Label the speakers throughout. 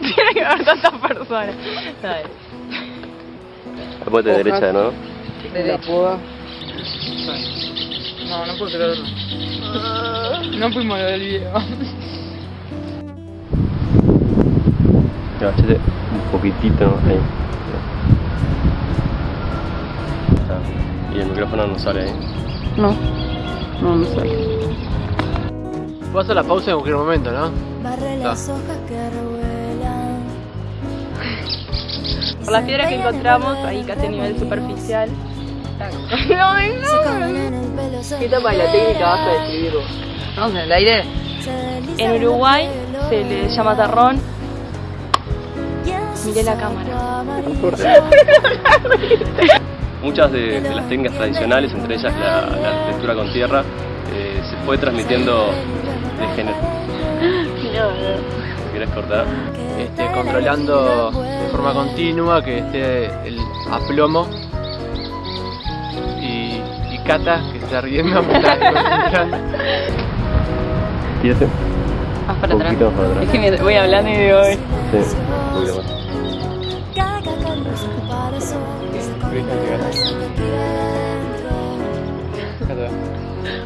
Speaker 1: Tiene que haber tantas personas. Dale.
Speaker 2: Después de derecha, ¿no?
Speaker 3: La poda. No, no puedo creerlo. No fuimos lo del video.
Speaker 2: Agachate un poquitito ahí. Ah, Y el micrófono no sale ahí.
Speaker 3: No. No, no sale.
Speaker 4: Puedo hacer la pausa en cualquier momento, ¿no?
Speaker 5: Barre las hojas que
Speaker 1: Por las piedras que encontramos, ahí casi a nivel superficial.
Speaker 5: Se
Speaker 3: ¿Qué etapa de la técnica vas a describir vos? Vamos en el aire.
Speaker 1: En Uruguay se le llama
Speaker 5: su
Speaker 1: Miré la cámara.
Speaker 2: Muchas de, de las técnicas tradicionales, entre ellas la, la arquitectura con tierra, eh, se fue transmitiendo de género. Si querés cortar.
Speaker 4: Controlando de forma continua que esté el aplomo. Y, y Cata, que está riendo, me está.
Speaker 1: Más para atrás.
Speaker 2: para.
Speaker 1: Es que me voy hablando y digo.
Speaker 2: Sí,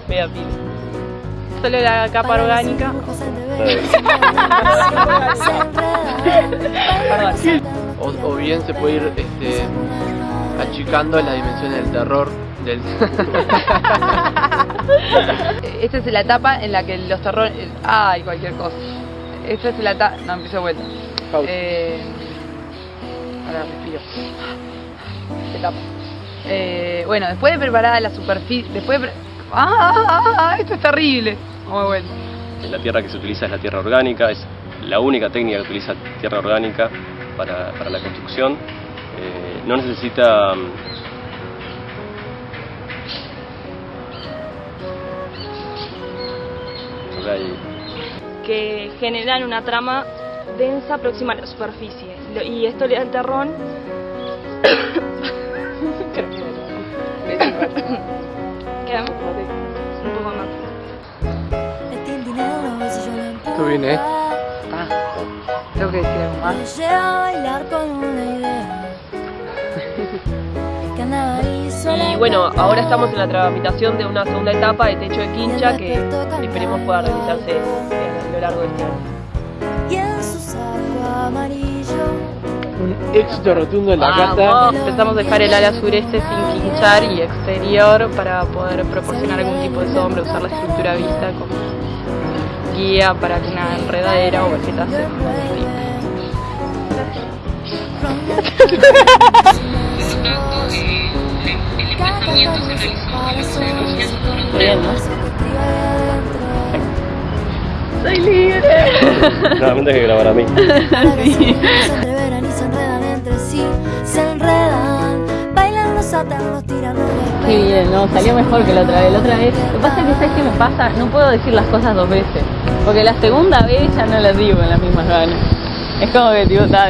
Speaker 1: voy a pila. Solo la capa orgánica.
Speaker 4: O, o bien se puede ir este, achicando las dimensiones del terror. Del...
Speaker 3: Esta es la etapa en la que los terrores. Ay, cualquier cosa. Esta es la etapa. No, empiezo de vuelta.
Speaker 4: Pausa.
Speaker 3: Eh... Ahora respiro. Etapa. Eh, bueno, después de preparar la superficie. Después de. pre- ¡Ah, ah, ah! Esto es terrible. Vamos de vuelta.
Speaker 2: La tierra que se utiliza es la tierra orgánica, es la única técnica que utiliza tierra orgánica para, para la construcción. Eh, no necesita mm,
Speaker 1: que generan una trama densa próxima a la superficie. Y esto le da el terrón. ¿Qué? Un poco más.
Speaker 4: Tú bien, ¿eh?
Speaker 3: Ah, tengo que decir algo más.
Speaker 5: A bailar con una idea.
Speaker 1: Y bueno, ahora estamos en la tramitación de una segunda etapa de techo de quincha que esperemos pueda realizarse a lo largo de este año.
Speaker 4: Un éxito rotundo en la
Speaker 1: Vamos,
Speaker 4: casa.
Speaker 1: empezamos a dejar el ala sureste sin quinchar y exterior para poder proporcionar algún tipo de sombra, usar la estructura vista como guía para que una enredadera o vegetación Bien, ¿no? ¡Soy libre!
Speaker 2: Nuevamente hay que grabar a mí.
Speaker 5: Sí. Se entreveran y se enredan entre sí, se enredan, bailan, los atan, los tiran, los
Speaker 1: Qué bien, no, salió mejor que la otra vez. La otra vez, lo que pasa es que, ¿sabes qué me pasa? No puedo decir las cosas dos veces. Porque la segunda vez ya no las digo en las mismas ganas. Es como que, de vuelta.